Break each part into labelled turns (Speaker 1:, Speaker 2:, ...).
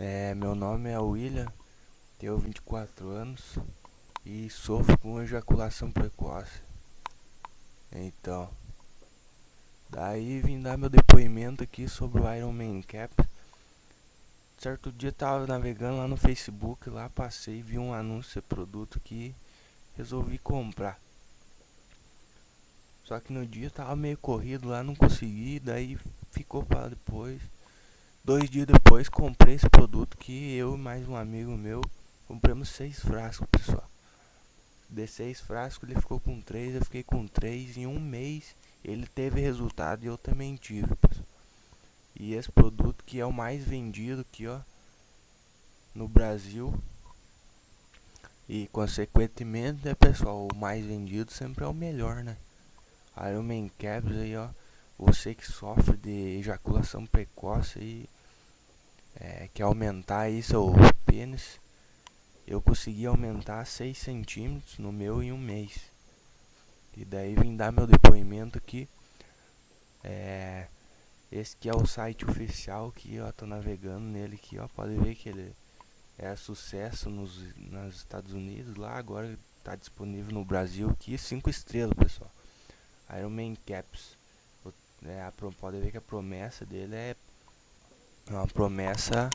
Speaker 1: É, meu nome é William, tenho 24 anos e sofro com ejaculação precoce. Então, daí vim dar meu depoimento aqui sobre o Iron Man Cap. Certo dia tava navegando lá no Facebook, lá passei, vi um anúncio de produto que resolvi comprar. Só que no dia tava meio corrido lá, não consegui, daí ficou para depois. Dois dias depois comprei esse produto que eu e mais um amigo meu compramos seis frascos, pessoal. De seis frascos ele ficou com três, eu fiquei com três. Em um mês ele teve resultado e eu também tive, pessoal. E esse produto que é o mais vendido aqui, ó, no Brasil. E consequentemente, né, pessoal, o mais vendido sempre é o melhor, né? Iron Man Caps aí, ó. Você que sofre de ejaculação precoce é, quer aumentar aí seu pênis, eu consegui aumentar 6 centímetros no meu em um mês. E daí vim dar meu depoimento aqui. É, esse aqui é o site oficial que ó, tô navegando nele aqui, ó, pode ver que ele é sucesso nos, nos Estados Unidos lá, agora está disponível no Brasil aqui, 5 estrelas, pessoal. Iron Man Caps. É, a, pode ver que a promessa dele é é uma promessa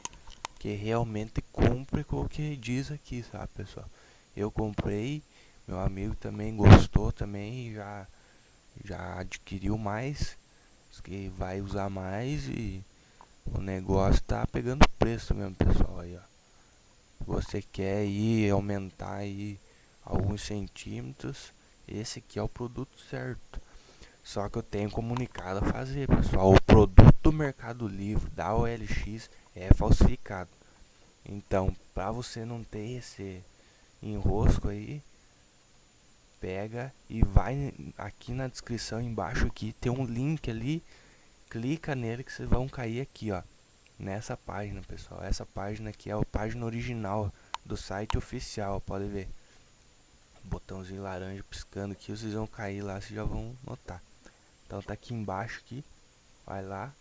Speaker 1: que realmente cumpre com o que diz aqui, sabe, pessoal? Eu comprei, meu amigo também gostou também, já já adquiriu mais, que vai usar mais e o negócio tá pegando preço mesmo, pessoal, aí, ó. Você quer ir aumentar aí alguns centímetros, esse aqui é o produto certo. Só que eu tenho comunicado a fazer, pessoal. O produto Mercado Livre da OLX é falsificado. Então, para você não ter esse enrosco aí, pega e vai aqui na descrição embaixo aqui, tem um link ali, clica nele que vocês vão cair aqui, ó, nessa página, pessoal. Essa página aqui é a página original do site oficial, pode ver. Botãozinho laranja piscando aqui, vocês vão cair lá, vocês já vão notar. Então tá aqui embaixo aqui. Vai lá.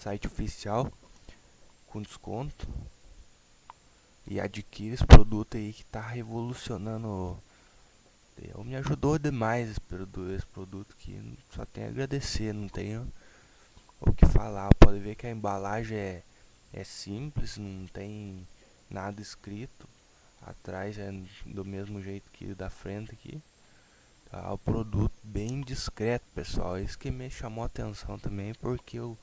Speaker 1: Site oficial. Com desconto. E adquire esse produto aí que tá revolucionando. Eu me ajudou demais esse produto, esse produto que só tem a agradecer, não tenho o que falar. Pode ver que a embalagem é, é simples, não tem nada escrito. Atrás é do mesmo jeito que da frente aqui. Tá, o produto bem discreto, pessoal. Isso que me chamou a atenção também, porque eu,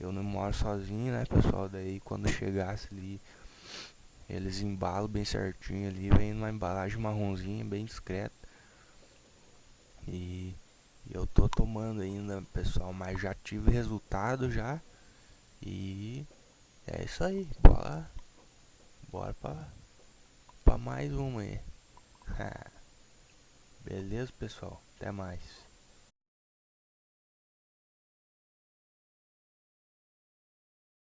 Speaker 1: eu não moro sozinho, né, pessoal? Daí quando chegasse ali, eles embalam bem certinho ali, vem numa embalagem marronzinha, bem discreta. E, eu tô tomando ainda, pessoal, mas já tive resultado já. E é isso aí, bora, bora pra, pra mais uma aí. Beleza, pessoal? Até mais.